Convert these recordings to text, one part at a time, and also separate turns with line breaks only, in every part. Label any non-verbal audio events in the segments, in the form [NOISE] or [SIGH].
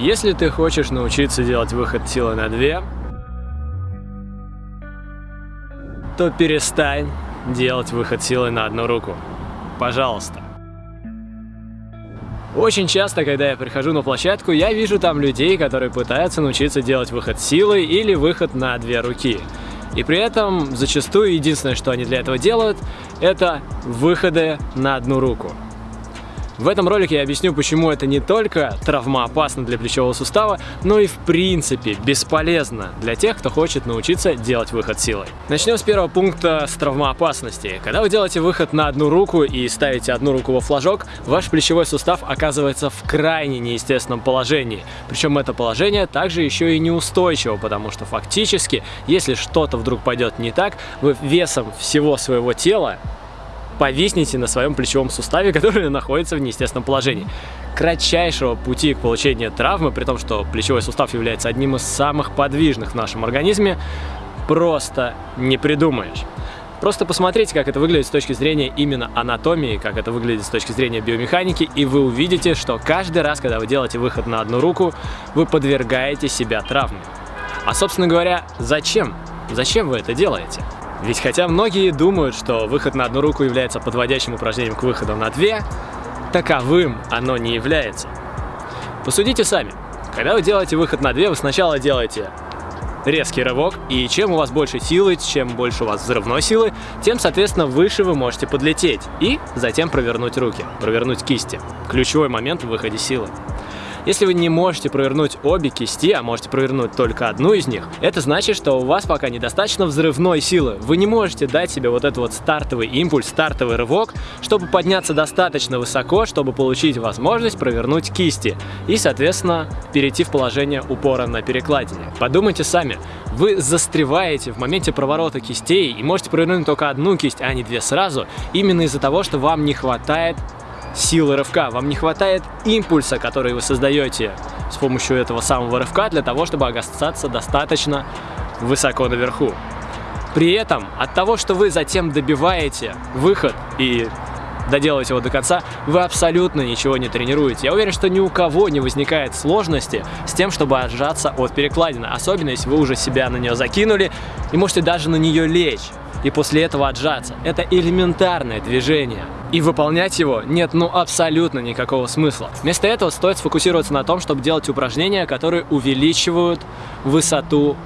Если ты хочешь научиться делать выход силы на 2, то перестань делать выход силы на одну руку. Пожалуйста. Очень часто, когда я прихожу на площадку, я вижу там людей, которые пытаются научиться делать выход силой или выход на две руки. И при этом зачастую единственное, что они для этого делают, это выходы на одну руку. В этом ролике я объясню, почему это не только травмоопасно для плечевого сустава, но и в принципе бесполезно для тех, кто хочет научиться делать выход силой. Начнем с первого пункта с травмоопасности. Когда вы делаете выход на одну руку и ставите одну руку во флажок, ваш плечевой сустав оказывается в крайне неестественном положении. Причем это положение также еще и неустойчиво, потому что фактически, если что-то вдруг пойдет не так, вы весом всего своего тела повиснете на своем плечевом суставе, [LAUGHS] который находится в неестественном положении. Кратчайшего пути к получению травмы, при том, что плечевой сустав является одним из самых подвижных в нашем организме, просто не придумаешь. Просто посмотрите, как это выглядит с точки зрения именно анатомии, как это выглядит с точки зрения биомеханики, и вы увидите, что каждый раз, когда вы делаете выход на одну руку, вы подвергаете себя травме. А, собственно говоря, зачем? Зачем вы это делаете? Ведь хотя многие думают, что выход на одну руку является подводящим упражнением к выходу на две, таковым оно не является. Посудите сами. Когда вы делаете выход на две, вы сначала делаете резкий рывок, и чем у вас больше силы, чем больше у вас взрывной силы, тем, соответственно, выше вы можете подлететь и затем провернуть руки, провернуть кисти. Ключевой момент в выходе силы. Если вы не можете провернуть обе кисти, а можете провернуть только одну из них, это значит, что у вас пока недостаточно взрывной силы. Вы не можете дать себе вот этот вот стартовый импульс, стартовый рывок, чтобы подняться достаточно высоко, чтобы получить возможность провернуть кисти и, соответственно, перейти в положение упора на перекладине. Подумайте сами, вы застреваете в моменте проворота кистей и можете провернуть только одну кисть, а не две сразу, именно из-за того, что вам не хватает силы рывка, вам не хватает импульса, который вы создаете с помощью этого самого рывка для того, чтобы оказаться достаточно высоко наверху. При этом от того, что вы затем добиваете выход и доделаете его до конца, вы абсолютно ничего не тренируете. Я уверен, что ни у кого не возникает сложности с тем, чтобы отжаться от перекладины, особенно если вы уже себя на нее закинули и можете даже на нее лечь и после этого отжаться. Это элементарное движение. И выполнять его нет ну абсолютно никакого смысла. Вместо этого стоит сфокусироваться на том, чтобы делать упражнения, которые увеличивают высоту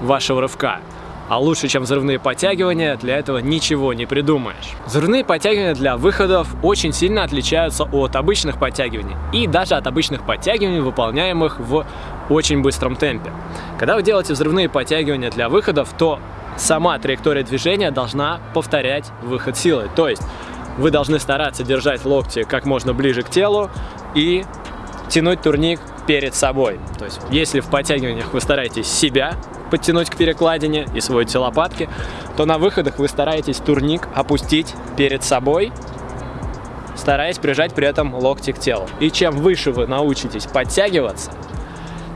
вашего рывка. А лучше, чем взрывные подтягивания, для этого ничего не придумаешь. Взрывные подтягивания для выходов очень сильно отличаются от обычных подтягиваний. И даже от обычных подтягиваний, выполняемых в очень быстром темпе. Когда вы делаете взрывные подтягивания для выходов, то сама траектория движения должна повторять выход силы. То есть вы должны стараться держать локти как можно ближе к телу и тянуть турник перед собой. То есть если в подтягиваниях вы стараетесь себя подтянуть к перекладине и сводите лопатки, то на выходах вы стараетесь турник опустить перед собой, стараясь прижать при этом локти к телу. И чем выше вы научитесь подтягиваться,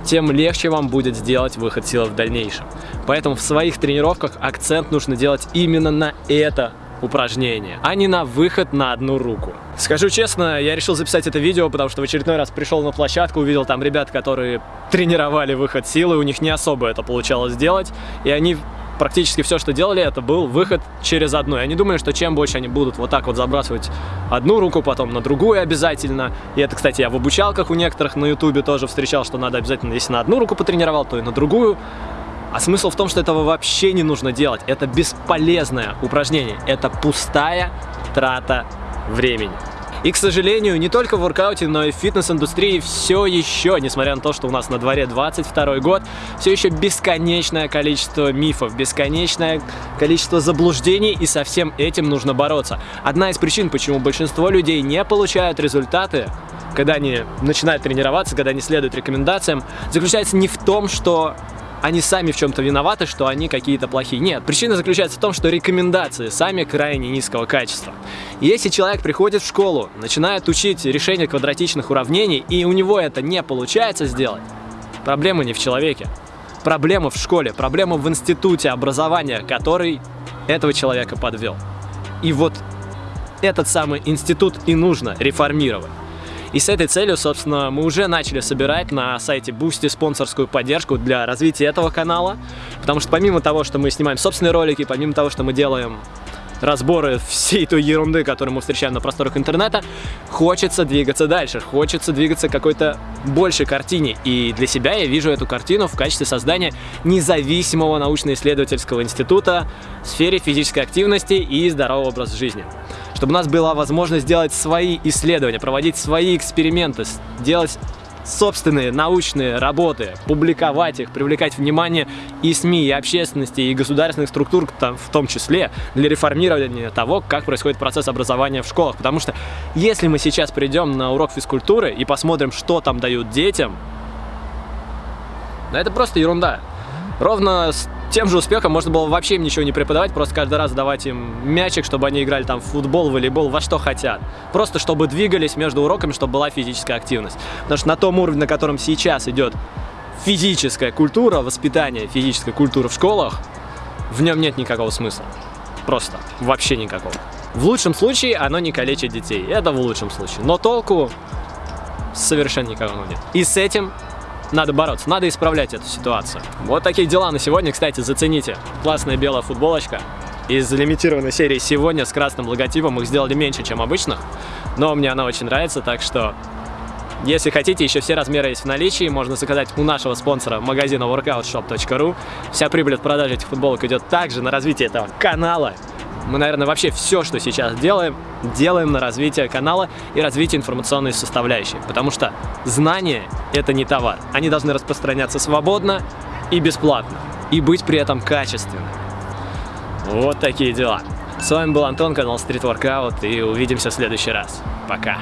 тем легче вам будет сделать выход силы в дальнейшем. Поэтому в своих тренировках акцент нужно делать именно на это упражнение, а не на выход на одну руку. Скажу честно, я решил записать это видео, потому что в очередной раз пришел на площадку, увидел там ребят, которые тренировали выход силы, у них не особо это получалось сделать, и они практически все, что делали, это был выход через одну. Я не думаю, что чем больше они будут вот так вот забрасывать одну руку, потом на другую обязательно. И это, кстати, я в обучалках у некоторых на ютубе тоже встречал, что надо обязательно, если на одну руку потренировал, то и на другую. А смысл в том, что этого вообще не нужно делать. Это бесполезное упражнение. Это пустая трата времени. И, к сожалению, не только в воркауте, но и в фитнес-индустрии все еще, несмотря на то, что у нас на дворе 22 год, все еще бесконечное количество мифов, бесконечное количество заблуждений, и со всем этим нужно бороться. Одна из причин, почему большинство людей не получают результаты, когда они начинают тренироваться, когда они следуют рекомендациям, заключается не в том, что они сами в чем-то виноваты, что они какие-то плохие. Нет, причина заключается в том, что рекомендации сами крайне низкого качества. если человек приходит в школу, начинает учить решение квадратичных уравнений, и у него это не получается сделать, проблема не в человеке. Проблема в школе, проблема в институте образования, который этого человека подвел. И вот этот самый институт и нужно реформировать. И с этой целью, собственно, мы уже начали собирать на сайте Boosty спонсорскую поддержку для развития этого канала. Потому что помимо того, что мы снимаем собственные ролики, помимо того, что мы делаем разборы всей той ерунды, которую мы встречаем на просторах интернета, хочется двигаться дальше, хочется двигаться к какой-то большей картине. И для себя я вижу эту картину в качестве создания независимого научно-исследовательского института в сфере физической активности и здорового образа жизни. Чтобы у нас была возможность делать свои исследования, проводить свои эксперименты, делать собственные научные работы, публиковать их, привлекать внимание и СМИ, и общественности, и государственных структур там, в том числе для реформирования того, как происходит процесс образования в школах. Потому что если мы сейчас придем на урок физкультуры и посмотрим, что там дают детям, это просто ерунда. Ровно тем же успехом можно было вообще им ничего не преподавать, просто каждый раз давать им мячик, чтобы они играли там в футбол, волейбол, во что хотят. Просто чтобы двигались между уроками, чтобы была физическая активность. Потому что на том уровне, на котором сейчас идет физическая культура, воспитание физической культуры в школах, в нем нет никакого смысла. Просто. Вообще никакого. В лучшем случае оно не калечит детей. Это в лучшем случае. Но толку совершенно никакого нет. И с этим надо бороться, надо исправлять эту ситуацию. Вот такие дела на сегодня, кстати, зацените. Классная белая футболочка. Из лимитированной серии сегодня с красным логотипом их сделали меньше, чем обычных, но мне она очень нравится, так что если хотите, еще все размеры есть в наличии, можно заказать у нашего спонсора магазина workoutshop.ru. Вся прибыль от продажи этих футболок идет также на развитие этого канала. Мы, наверное, вообще все, что сейчас делаем, делаем на развитие канала и развитие информационной составляющей. Потому что знания — это не товар. Они должны распространяться свободно и бесплатно. И быть при этом качественными. Вот такие дела. С вами был Антон, канал Street Workout, и увидимся в следующий раз. Пока.